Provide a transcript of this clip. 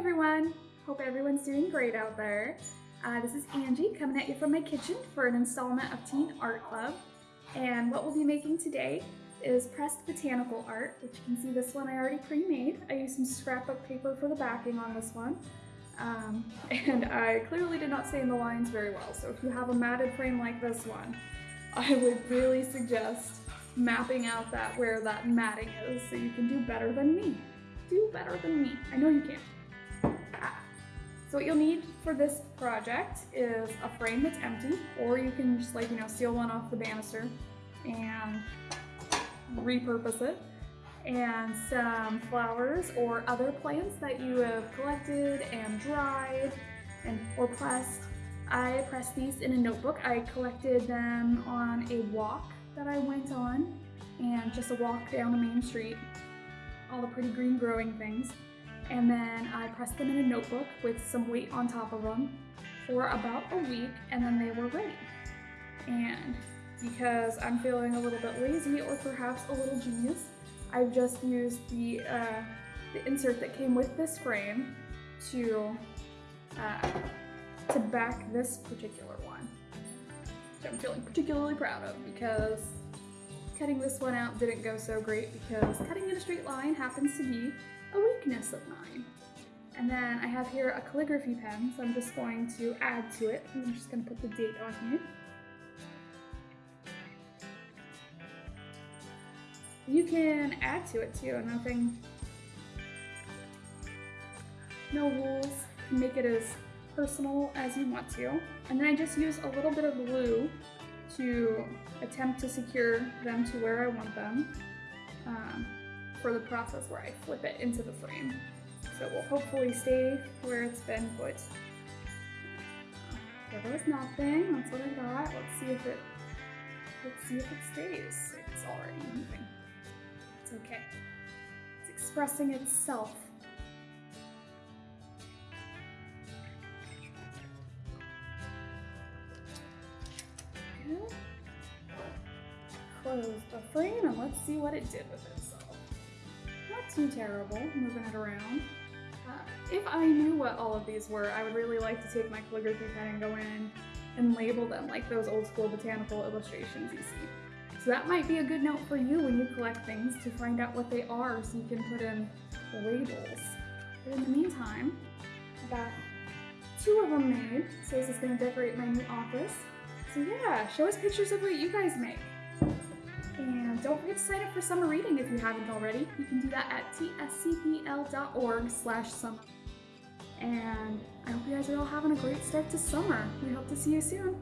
everyone! Hope everyone's doing great out there. Uh, this is Angie coming at you from my kitchen for an installment of Teen Art Club. And what we'll be making today is pressed botanical art, which you can see this one I already pre-made. I used some scrapbook paper for the backing on this one. Um, and I clearly did not stain the lines very well, so if you have a matted frame like this one, I would really suggest mapping out that where that matting is so you can do better than me. Do better than me. I know you can. Ah. So what you'll need for this project is a frame that's empty, or you can just like, you know, steal one off the banister and repurpose it, and some flowers or other plants that you have collected and dried and or pressed. I pressed these in a notebook. I collected them on a walk that I went on and just a walk down the main street, all the pretty green growing things. And then I pressed them in a notebook with some weight on top of them for about a week and then they were ready. And because I'm feeling a little bit lazy or perhaps a little genius, I've just used the, uh, the insert that came with this frame to, uh, to back this particular one, which I'm feeling particularly proud of because cutting this one out didn't go so great because cutting in a straight line happens to be of mine. And then I have here a calligraphy pen, so I'm just going to add to it. I'm just going to put the date on here. You can add to it too, nothing, no rules. Make it as personal as you want to. And then I just use a little bit of glue to attempt to secure them to where I want them um, for the process where I flip it into the frame. So it will hopefully stay where it's been put. Uh, there was nothing, that's what I got. Let's see if it, let's see if it stays. It's already moving. It's okay. It's expressing itself. Close the frame and let's see what it did with itself. Too terrible, moving it around. Uh, if I knew what all of these were, I would really like to take my calligraphy pen and go in and label them like those old school botanical illustrations you see. So that might be a good note for you when you collect things to find out what they are so you can put in labels. But in the meantime, I got two of them made, so this is going to decorate my new office. So yeah, show us pictures of what you guys make. Don't forget to sign up for summer reading if you haven't already. You can do that at tscpl.org slash summer. And I hope you guys are all having a great start to summer. We hope to see you soon.